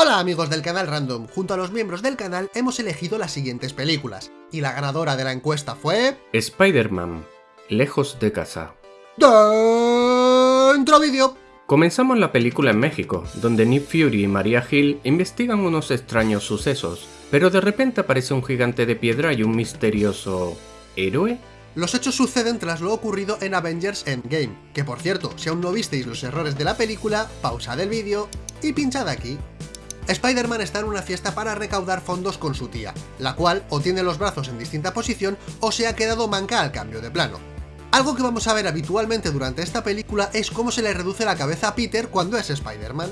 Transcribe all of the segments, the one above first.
Hola amigos del canal Random, junto a los miembros del canal hemos elegido las siguientes películas, y la ganadora de la encuesta fue... Spider-Man, lejos de casa. ¡Dentro vídeo! Comenzamos la película en México, donde Nick Fury y Maria Hill investigan unos extraños sucesos, pero de repente aparece un gigante de piedra y un misterioso... ¿héroe? Los hechos suceden tras lo ocurrido en Avengers Endgame, que por cierto, si aún no visteis los errores de la película, pausad el vídeo y pinchad aquí. Spider-Man está en una fiesta para recaudar fondos con su tía, la cual o tiene los brazos en distinta posición o se ha quedado manca al cambio de plano. Algo que vamos a ver habitualmente durante esta película es cómo se le reduce la cabeza a Peter cuando es Spider-Man.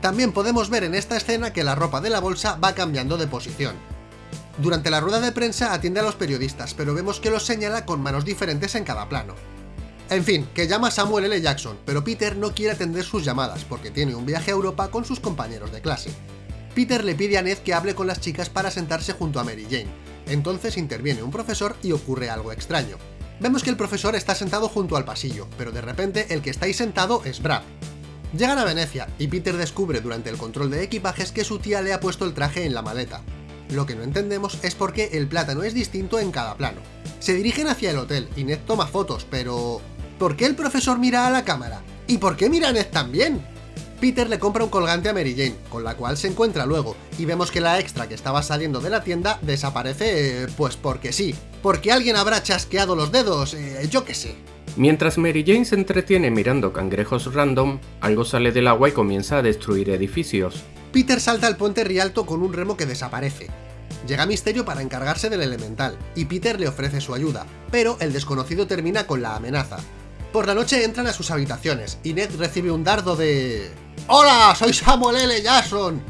También podemos ver en esta escena que la ropa de la bolsa va cambiando de posición. Durante la rueda de prensa atiende a los periodistas, pero vemos que los señala con manos diferentes en cada plano. En fin, que llama Samuel L. Jackson, pero Peter no quiere atender sus llamadas porque tiene un viaje a Europa con sus compañeros de clase. Peter le pide a Ned que hable con las chicas para sentarse junto a Mary Jane. Entonces interviene un profesor y ocurre algo extraño. Vemos que el profesor está sentado junto al pasillo, pero de repente el que está ahí sentado es Brad. Llegan a Venecia, y Peter descubre durante el control de equipajes que su tía le ha puesto el traje en la maleta. Lo que no entendemos es por qué el plátano es distinto en cada plano. Se dirigen hacia el hotel, y Ned toma fotos, pero... ¿Por qué el profesor mira a la cámara? ¿Y por qué mira a Ned también? Peter le compra un colgante a Mary Jane, con la cual se encuentra luego, y vemos que la extra que estaba saliendo de la tienda desaparece, eh, pues porque sí. Porque alguien habrá chasqueado los dedos, eh, yo qué sé. Mientras Mary Jane se entretiene mirando cangrejos random, algo sale del agua y comienza a destruir edificios. Peter salta al puente Rialto con un remo que desaparece. Llega Misterio para encargarse del elemental, y Peter le ofrece su ayuda, pero el desconocido termina con la amenaza. Por la noche entran a sus habitaciones, y Ned recibe un dardo de... ¡Hola! Soy Samuel L. Jackson.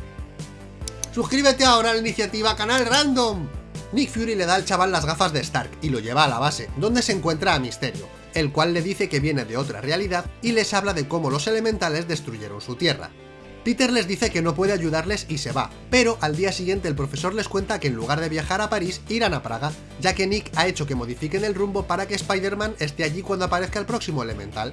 Suscríbete ahora a la iniciativa Canal Random. Nick Fury le da al chaval las gafas de Stark y lo lleva a la base, donde se encuentra a Misterio, el cual le dice que viene de otra realidad y les habla de cómo los elementales destruyeron su tierra. Peter les dice que no puede ayudarles y se va, pero al día siguiente el profesor les cuenta que en lugar de viajar a París, irán a Praga, ya que Nick ha hecho que modifiquen el rumbo para que Spider-Man esté allí cuando aparezca el próximo elemental.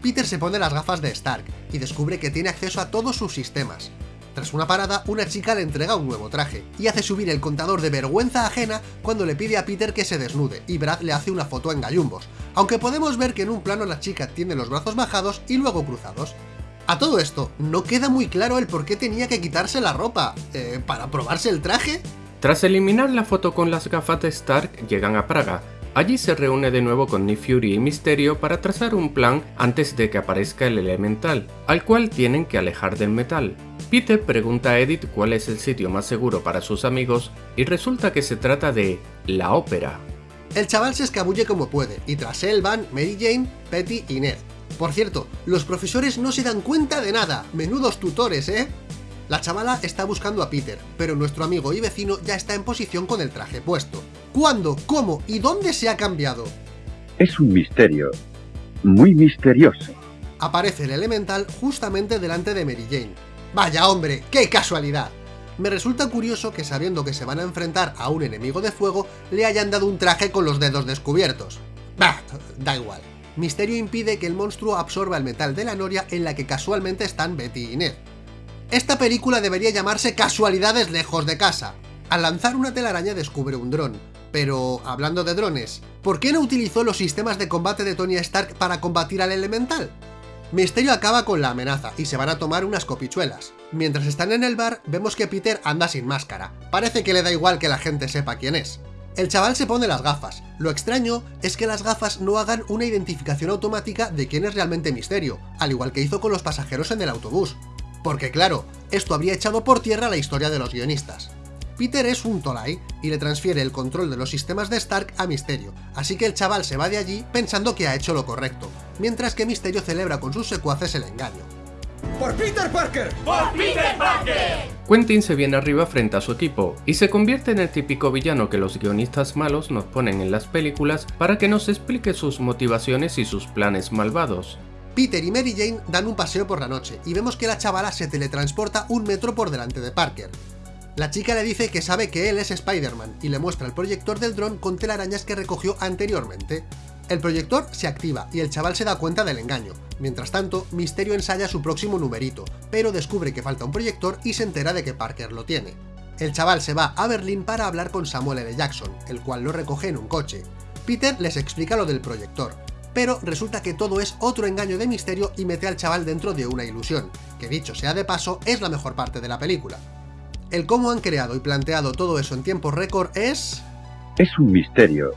Peter se pone las gafas de Stark y descubre que tiene acceso a todos sus sistemas. Tras una parada, una chica le entrega un nuevo traje, y hace subir el contador de vergüenza ajena cuando le pide a Peter que se desnude, y Brad le hace una foto en gallumbos, aunque podemos ver que en un plano la chica tiene los brazos bajados y luego cruzados. A todo esto, no queda muy claro el por qué tenía que quitarse la ropa, eh, ¿para probarse el traje? Tras eliminar la foto con las gafas de Stark, llegan a Praga, Allí se reúne de nuevo con Nick Fury y Misterio para trazar un plan antes de que aparezca el elemental, al cual tienen que alejar del metal. Peter pregunta a Edith cuál es el sitio más seguro para sus amigos y resulta que se trata de la ópera. El chaval se escabulle como puede, y tras él van Mary Jane, Petty y Ned. Por cierto, los profesores no se dan cuenta de nada, menudos tutores, ¿eh? La chavala está buscando a Peter, pero nuestro amigo y vecino ya está en posición con el traje puesto. ¿Cuándo, cómo y dónde se ha cambiado? Es un misterio, muy misterioso. Aparece el elemental justamente delante de Mary Jane. ¡Vaya hombre, qué casualidad! Me resulta curioso que sabiendo que se van a enfrentar a un enemigo de fuego, le hayan dado un traje con los dedos descubiertos. Bah, da igual. Misterio impide que el monstruo absorba el metal de la noria en la que casualmente están Betty y Ned. Esta película debería llamarse Casualidades lejos de casa. Al lanzar una telaraña descubre un dron. Pero, hablando de drones, ¿por qué no utilizó los sistemas de combate de Tony Stark para combatir al elemental? Misterio acaba con la amenaza y se van a tomar unas copichuelas. Mientras están en el bar, vemos que Peter anda sin máscara. Parece que le da igual que la gente sepa quién es. El chaval se pone las gafas. Lo extraño es que las gafas no hagan una identificación automática de quién es realmente Misterio, al igual que hizo con los pasajeros en el autobús. Porque claro, esto habría echado por tierra la historia de los guionistas. Peter es un Tolai y le transfiere el control de los sistemas de Stark a Misterio, así que el chaval se va de allí pensando que ha hecho lo correcto, mientras que Misterio celebra con sus secuaces el engaño. ¡Por Peter Parker! ¡Por Peter Parker! Quentin se viene arriba frente a su equipo y se convierte en el típico villano que los guionistas malos nos ponen en las películas para que nos explique sus motivaciones y sus planes malvados. Peter y Mary Jane dan un paseo por la noche y vemos que la chavala se teletransporta un metro por delante de Parker. La chica le dice que sabe que él es Spider-Man y le muestra el proyector del dron con telarañas que recogió anteriormente. El proyector se activa y el chaval se da cuenta del engaño. Mientras tanto, Misterio ensaya su próximo numerito, pero descubre que falta un proyector y se entera de que Parker lo tiene. El chaval se va a Berlín para hablar con Samuel L. Jackson, el cual lo recoge en un coche. Peter les explica lo del proyector, pero resulta que todo es otro engaño de Misterio y mete al chaval dentro de una ilusión, que dicho sea de paso, es la mejor parte de la película. El cómo han creado y planteado todo eso en tiempo récord es... Es un misterio.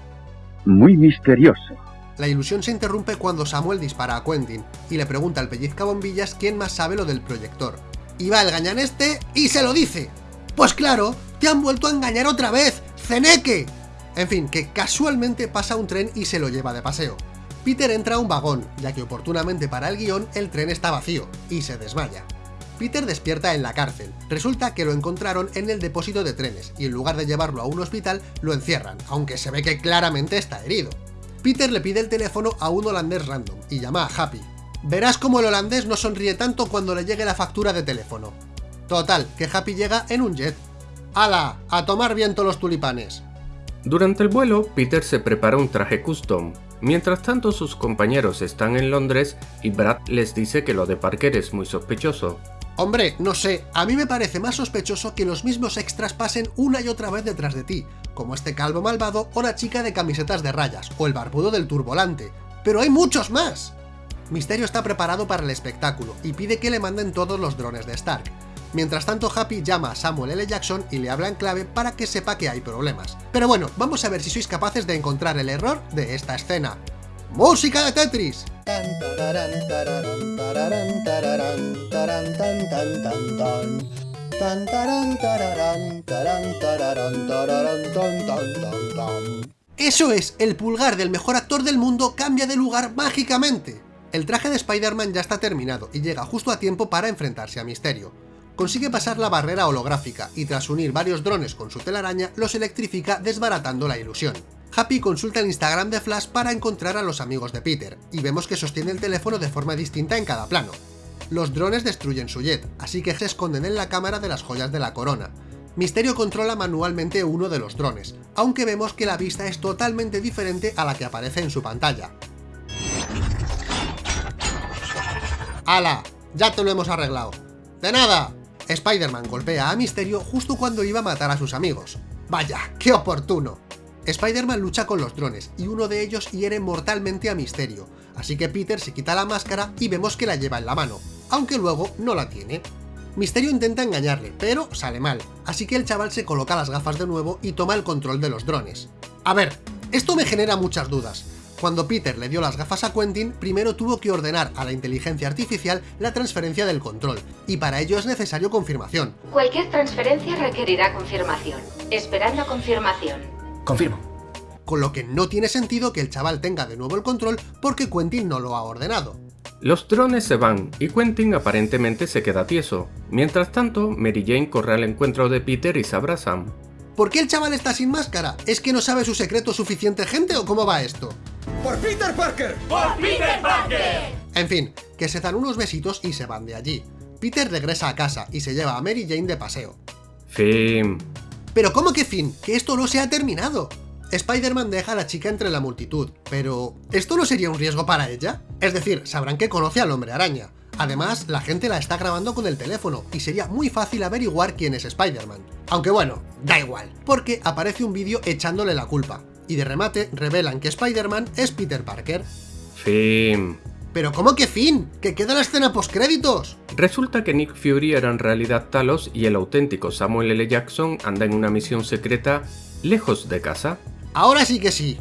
Muy misterioso. La ilusión se interrumpe cuando Samuel dispara a Quentin y le pregunta al pellizca bombillas quién más sabe lo del proyector. Y va el gañan este y se lo dice. Pues claro, te han vuelto a engañar otra vez, ¡Ceneque! En fin, que casualmente pasa un tren y se lo lleva de paseo. Peter entra a un vagón, ya que oportunamente para el guion el tren está vacío, y se desmaya. Peter despierta en la cárcel. Resulta que lo encontraron en el depósito de trenes, y en lugar de llevarlo a un hospital, lo encierran, aunque se ve que claramente está herido. Peter le pide el teléfono a un holandés random, y llama a Happy. Verás cómo el holandés no sonríe tanto cuando le llegue la factura de teléfono. Total, que Happy llega en un jet. ¡Hala! ¡A tomar viento los tulipanes! Durante el vuelo, Peter se prepara un traje custom. Mientras tanto, sus compañeros están en Londres y Brad les dice que lo de Parker es muy sospechoso. Hombre, no sé, a mí me parece más sospechoso que los mismos extras pasen una y otra vez detrás de ti, como este calvo malvado o la chica de camisetas de rayas, o el barbudo del turbolante. ¡Pero hay muchos más! Misterio está preparado para el espectáculo y pide que le manden todos los drones de Stark. Mientras tanto, Happy llama a Samuel L. Jackson y le habla en clave para que sepa que hay problemas. Pero bueno, vamos a ver si sois capaces de encontrar el error de esta escena. ¡Música de Tetris! Eso es, el pulgar del mejor actor del mundo cambia de lugar mágicamente. El traje de Spider-Man ya está terminado y llega justo a tiempo para enfrentarse a Misterio. Consigue pasar la barrera holográfica y tras unir varios drones con su telaraña los electrifica desbaratando la ilusión. Happy consulta el Instagram de Flash para encontrar a los amigos de Peter, y vemos que sostiene el teléfono de forma distinta en cada plano. Los drones destruyen su jet, así que se esconden en la cámara de las joyas de la corona. Misterio controla manualmente uno de los drones, aunque vemos que la vista es totalmente diferente a la que aparece en su pantalla. ¡Hala! ¡Ya te lo hemos arreglado! ¡De nada! Spider-Man golpea a Misterio justo cuando iba a matar a sus amigos. ¡Vaya, qué oportuno! Spider-Man lucha con los drones, y uno de ellos hiere mortalmente a Misterio, así que Peter se quita la máscara y vemos que la lleva en la mano, aunque luego no la tiene. Misterio intenta engañarle, pero sale mal, así que el chaval se coloca las gafas de nuevo y toma el control de los drones. A ver, esto me genera muchas dudas. Cuando Peter le dio las gafas a Quentin, primero tuvo que ordenar a la inteligencia artificial la transferencia del control, y para ello es necesario confirmación. Cualquier transferencia requerirá confirmación. Esperando confirmación. Confirmo. Con lo que no tiene sentido que el chaval tenga de nuevo el control porque Quentin no lo ha ordenado. Los drones se van y Quentin aparentemente se queda tieso. Mientras tanto, Mary Jane corre al encuentro de Peter y se abrazan. ¿Por qué el chaval está sin máscara? ¿Es que no sabe su secreto suficiente gente o cómo va esto? ¡Por Peter Parker! ¡Por Peter Parker! En fin, que se dan unos besitos y se van de allí. Peter regresa a casa y se lleva a Mary Jane de paseo. Fin. ¿Pero cómo que fin? ¡Que esto no se ha terminado! Spider-Man deja a la chica entre la multitud, pero ¿esto no sería un riesgo para ella? Es decir, sabrán que conoce al hombre araña. Además, la gente la está grabando con el teléfono, y sería muy fácil averiguar quién es Spider-Man. Aunque bueno, da igual, porque aparece un vídeo echándole la culpa, y de remate revelan que Spider-Man es Peter Parker. Fin. ¿Pero cómo que fin? ¡Que queda la escena postcréditos! Resulta que Nick Fury era en realidad Talos y el auténtico Samuel L. Jackson anda en una misión secreta lejos de casa. Ahora sí que sí.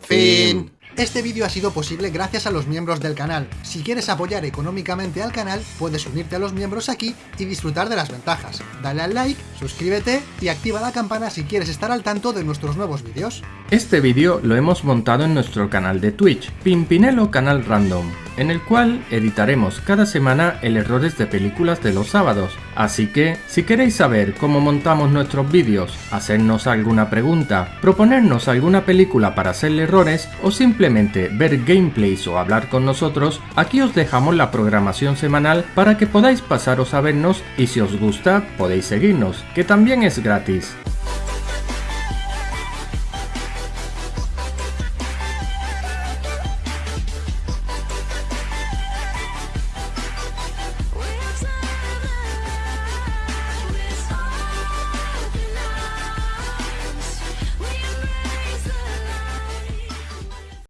Fin. Este vídeo ha sido posible gracias a los miembros del canal. Si quieres apoyar económicamente al canal, puedes unirte a los miembros aquí y disfrutar de las ventajas. Dale al like, suscríbete y activa la campana si quieres estar al tanto de nuestros nuevos vídeos. Este vídeo lo hemos montado en nuestro canal de Twitch, Pimpinelo Canal Random, en el cual editaremos cada semana el errores de películas de los sábados. Así que, si queréis saber cómo montamos nuestros vídeos, hacernos alguna pregunta, proponernos alguna película para hacerle errores o simplemente ver gameplays o hablar con nosotros, aquí os dejamos la programación semanal para que podáis pasaros a vernos y si os gusta podéis seguirnos, que también es gratis.